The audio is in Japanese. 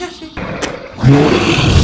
よしよ。